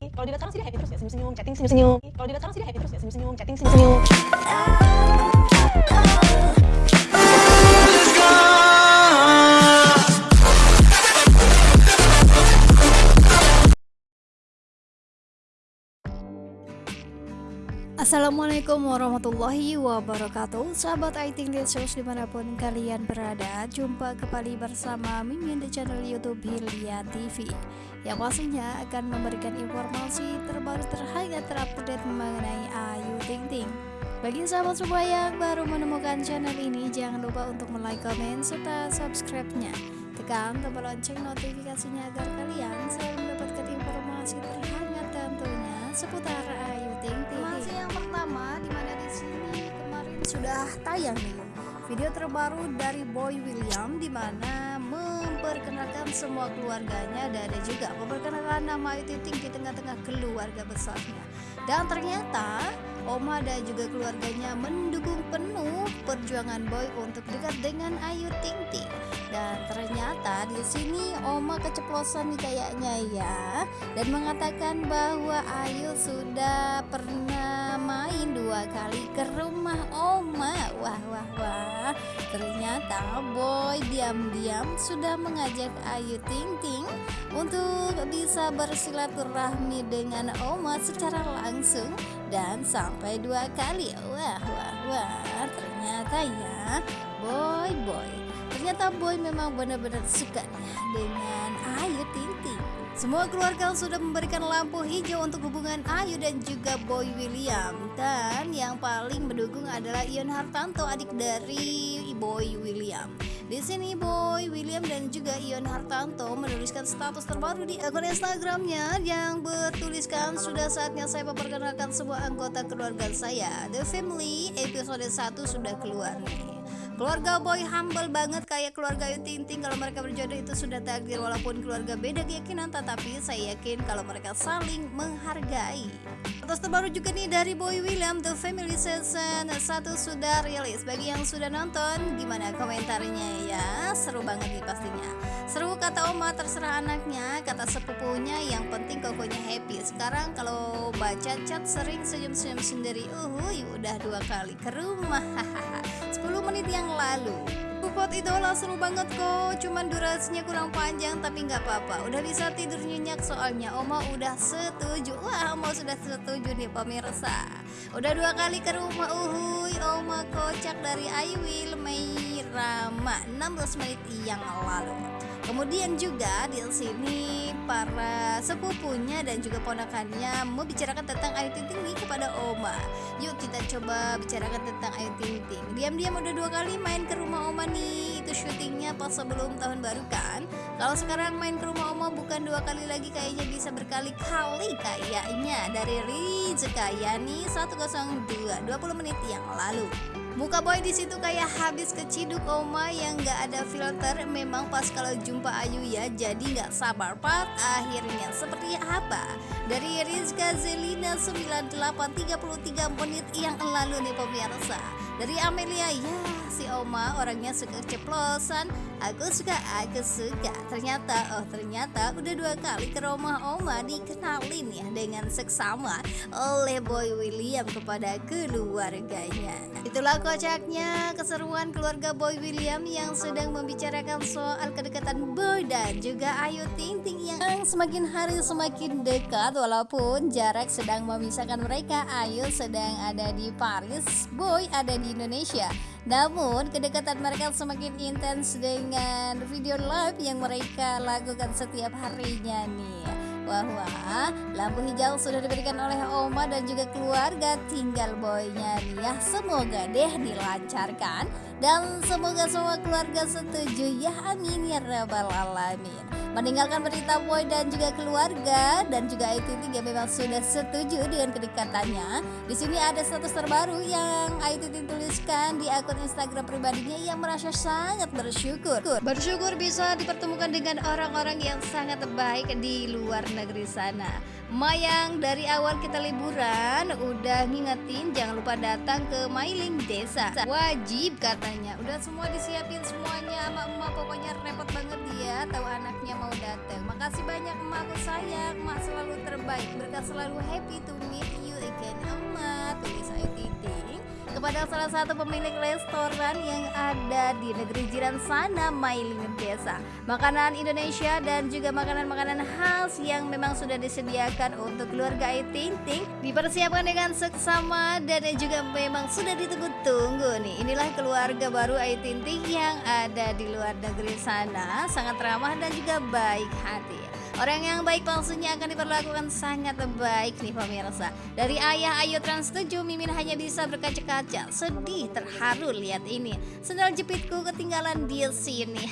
Kalau dilihat sekarang sih dia happy terus ya, senyum-senyum, chatting senyum-senyum. Kalau dilihat sekarang sih dia happy terus ya, senyum-senyum, chatting senyum-senyum. Assalamualaikum warahmatullahi wabarakatuh. Sahabat IT Shows di mana pun kalian berada Jumpa kembali bersama Mimin di channel Youtube Hilya TV Yang pastinya akan memberikan informasi terbaru terhangat terupdate mengenai Ayu Ting Ting. Bagi sahabat semua yang baru menemukan channel ini Jangan lupa untuk like, komen, serta subscribe-nya Tekan tombol lonceng notifikasinya agar kalian selalu mendapatkan informasi terhangat tentunya seputar Ayu Ting Ting Informasi yang pertama di mana di sini kemarin sudah tayang nih video terbaru dari Boy William di mana memperkenalkan semua keluarganya dan ada juga memperkenalkan nama Ayu Ting Ting di tengah-tengah keluarga besarnya. Dan ternyata Oma dan juga keluarganya mendukung penuh perjuangan Boy untuk dekat dengan Ayu Ting Ting dan ternyata di sini Oma keceplosan nih kayaknya ya. Dan mengatakan bahwa Ayu sudah pernah main dua kali ke rumah Oma. Wah wah wah. Ternyata Boy diam-diam sudah mengajak Ayu Ting Ting untuk bisa bersilaturahmi dengan Oma secara langsung dan sampai dua kali. Wah wah wah. Ternyata ya Boy Boy ternyata Boy memang benar-benar suka dengan Ayu Ting semua keluarga sudah memberikan lampu hijau untuk hubungan Ayu dan juga Boy William dan yang paling mendukung adalah Ion Hartanto adik dari Boy William di sini Boy William dan juga Ion Hartanto menuliskan status terbaru di akun Instagramnya yang bertuliskan sudah saatnya saya memperkenalkan semua anggota keluarga saya. The Family episode 1 sudah keluar nih. Keluarga Boy humble banget kayak keluarga Ayu Ting Ting kalau mereka berjodoh itu sudah takdir walaupun keluarga beda keyakinan tetapi saya yakin kalau mereka saling menghargai. Atas terbaru juga nih dari Boy William The Family Season 1 sudah rilis. Bagi yang sudah nonton gimana komentarnya ya? Seru banget nih pastinya. Seru kata Oma terserah anaknya, kata sepupunya yang penting kokonya happy. Sekarang kalau baca chat sering senyum-senyum sendiri. Uhuy udah dua kali ke rumah. 10 menit yang lalu. Kupot idola seru banget kok Cuman durasinya kurang panjang tapi nggak apa-apa. Udah bisa tidur nyenyak soalnya Oma udah setuju. Wah Oma sudah setuju nih pemirsa. Udah dua kali ke rumah Uhuy. Oma kocak dari I Will Mei Rama 16 menit yang lalu Kemudian juga di sini para sepupunya dan juga ponakannya membicarakan tentang Ayu Ting Ting kepada Oma. Yuk kita coba bicarakan tentang Ayu Ting Ting. Diam-diam udah dua kali main ke rumah Oma nih. Itu syutingnya pas sebelum tahun baru kan. Kalau sekarang main ke rumah Oma bukan dua kali lagi kayaknya bisa berkali-kali kayaknya dari Rizka Yani 102 20 menit yang lalu. Muka boy di situ kayak habis keciduk Oma yang nggak ada filter. Memang pas kalau jumpa Ayu ya, jadi nggak sabar part akhirnya seperti apa? Dari Rizka Zelina 9833 menit yang lalu nih pemirsa. Dari Amelia ya si Oma orangnya suka ceplosan. Aku suka, aku suka. Ternyata, oh ternyata udah dua kali ke rumah Oma dikenalin ya dengan seksama oleh Boy William kepada keluarganya. Itulah kocaknya keseruan keluarga Boy William yang sedang membicarakan soal kedekatan Boy dan juga Ayu Ting Ting yang semakin hari semakin dekat walaupun jarak sedang memisahkan mereka. Ayu sedang ada di Paris, Boy ada di Indonesia. Namun kedekatan mereka semakin intens dengan video live yang mereka lakukan setiap harinya nih bahwa lampu hijau sudah diberikan oleh Oma dan juga keluarga tinggal boynya ya semoga deh dilancarkan dan semoga semua keluarga setuju ya amin ya rabbal alamin. Meninggalkan berita boy dan juga keluarga dan juga Ayu Ting Ting yang memang sudah setuju dengan kedekatannya di sini ada status terbaru yang Ayu Ting Ting tuliskan di akun Instagram pribadinya. Yang merasa sangat bersyukur. Bersyukur bisa dipertemukan dengan orang-orang yang sangat baik di luar negeri sana. Mayang dari awal kita liburan udah ngingetin jangan lupa datang ke Mailing Desa. Wajib katanya Udah semua disiapin semuanya. Sama emak Pokoknya repot banget dia. Tahu anaknya mau datang Makasih banyak emakku sayang Emak selalu terbaik. Berkah selalu happy to meet you again emak kepada salah satu pemilik restoran yang ada di negeri jiran sana Mailing Desa makanan Indonesia dan juga makanan-makanan khas yang memang sudah disediakan untuk keluarga Ayu Ting dipersiapkan dengan seksama dan juga memang sudah ditunggu-tunggu nih. Inilah keluarga baru Ayu Ting yang ada di luar negeri sana. Sangat ramah dan juga baik hati Orang yang baik palsunya akan diperlakukan sangat baik nih pemirsa. Dari ayah Ayu Trans 7 Mimin hanya bisa berkaca-kaca. Sedih terharu lihat ini. Sendal jepitku ketinggalan di sini.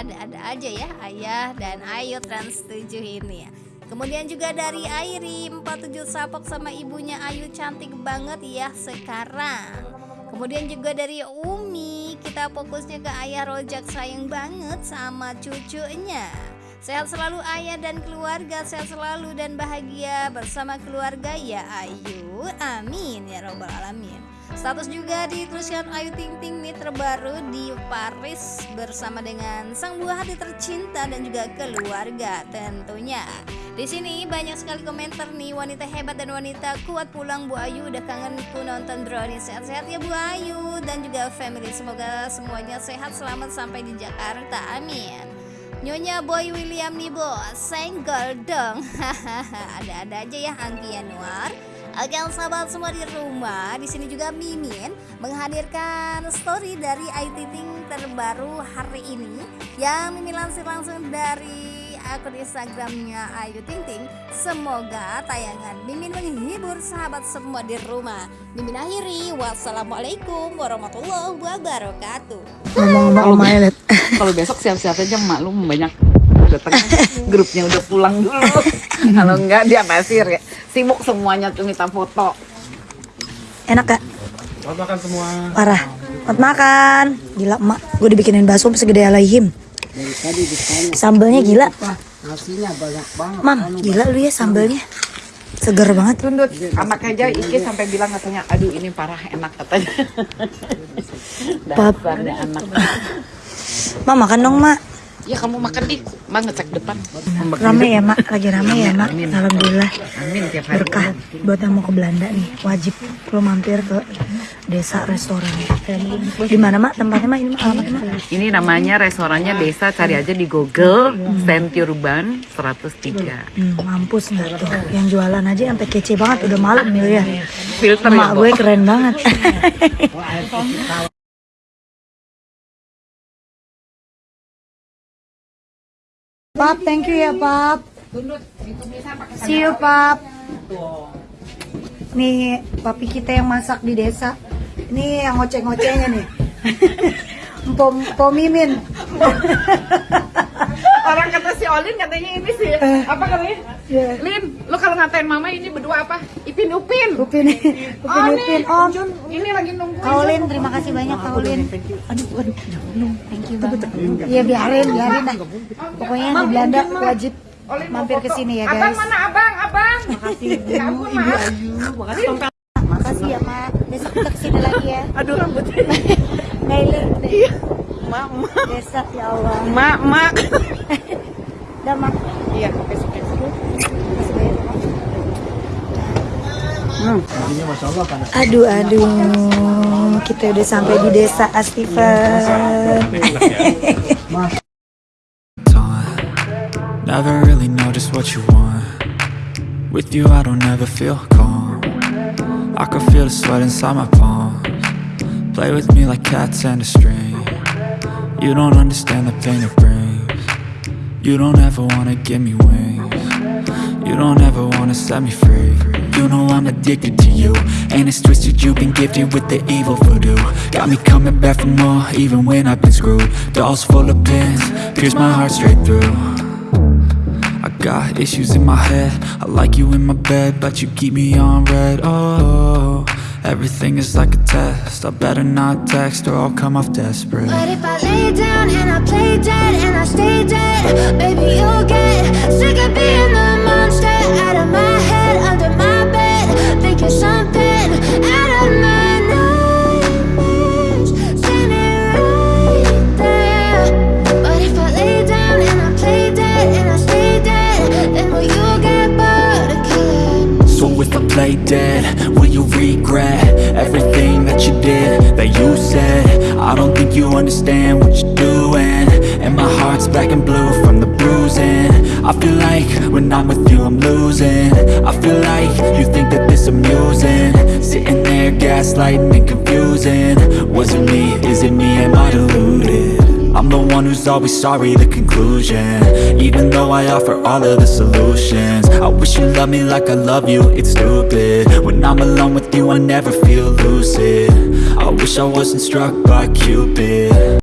Ada-ada aja ya ayah dan Ayu Trans 7 ini. Kemudian juga dari Airi 47 Sapok sama ibunya Ayu cantik banget ya sekarang. Kemudian juga dari Umi kita fokusnya ke ayah Rojak sayang banget sama cucunya Sehat selalu ayah dan keluarga, sehat selalu dan bahagia bersama keluarga. Ya Ayu. Amin. Ya robbal alamin. Status juga dituliskan Ayu Ting Ting nih terbaru di Paris bersama dengan sang buah hati tercinta dan juga keluarga tentunya. Di sini banyak sekali komentar nih. Wanita hebat dan wanita kuat pulang Bu Ayu. Udah kangen ku nonton drone sehat-sehat ya Bu Ayu. Dan juga family. Semoga semuanya sehat. Selamat sampai di Jakarta. Amin. Nyonya Boy William nih bos, senggol dong. Ada-ada aja ya Anggi Yanuar. Oke sahabat semua di rumah, di sini juga Mimin menghadirkan story dari Ting terbaru hari ini yang Mimin lansir langsung dari akun Instagramnya Ayu Ting Ting. Semoga tayangan Mimin menghibur sahabat semua di rumah. Mimin akhiri, wassalamualaikum warahmatullahi wabarakatuh. Ngomong-ngomong. Kalau besok siap-siap aja mak lu banyak datang grupnya udah pulang dulu. Kalau enggak dia pasir ya. Sibuk semuanya tuh minta foto. Enak gak? Selamat makan semua. Parah. Selamat makan. Gila emak, gue dibikinin bakso segede alaihim. Sambelnya gila. Nasinya banyak banget. Mam, gila lu ya sambelnya. Seger banget. Tundut anak aja Iki sampai bilang katanya aduh ini parah enak katanya. Dasarnya anak. Mak makan dong mak. Ya kamu makan di, mak ngecek depan. Rame ya mak, lagi rame ya mak. Alhamdulillah. Amin tiap hari. Berkah buat yang mau ke Belanda nih, wajib lo mampir ke desa restoran. Di mana mak tempatnya mak ini mak alamatnya mak? Ini namanya restorannya desa cari aja di Google Urban 103. Hmm, mampus nggak tuh? Yang jualan aja sampai kece banget udah malam nih ya. Filter ya, Emak Bo? gue keren banget. Pap, thank you ya Pap. See you Pap. Nih papi kita yang masak di desa. Ini yang ngoceh-ngocehnya nih. Pom, pom mimin. Orang kata si Olin katanya ini sih apa katanya? Ya. Lin, lu kalau ngatain mama ini berdua apa? Ipin Upin. Upin, Upin, Upin, Om. Ini lagi nunggu. Kaulin, terima kasih banyak Kaulin. Aduh, aduh. Thank you banget. Iya biarin, biarin lah. Pokoknya di Belanda wajib mampir ke sini ya Abang guys. mana abang? Abang. Makasih ibu, ibu Ayu. Makasih ya Mak. Besok kita ke sini lagi ya. Aduh rambutnya. Mailing Iya. Mak, mak, desa ya Allah. mak, mak. Udah Mak. Iya, besok besok. Hmm. Kan. Aduh, aduh. Kita udah sampai di desa Astifen. Never really know just what you want. With you, I don't ever feel calm. I can feel the sweat inside my palms. Play with me like cats and a string. You don't understand the pain it brings. You don't ever wanna give me wings. You don't ever wanna set me free. You know I'm addicted to you. And it's twisted, you've been gifted with the evil voodoo. Got me coming back for more, even when I've been screwed. Dolls full of pins, pierce my heart straight through. I got issues in my head. I like you in my bed, but you keep me on red. Oh, everything is like a test. I better not text or I'll come off desperate. If I lay down play dead, will you regret everything that you did, that you said? I don't think you understand what you're doing. And my heart's black and blue from the bruising. I feel like when I'm with you I'm losing. I feel like you think that this amusing. Sitting there gaslighting and confusing. Was it me, is it me, am I deluded? I'm the one who's always sorry, the conclusion. Even though I offer all of the solutions. I wish you loved me like I love you, it's stupid. When I'm alone with you I never feel lucid. I wish I wasn't struck by Cupid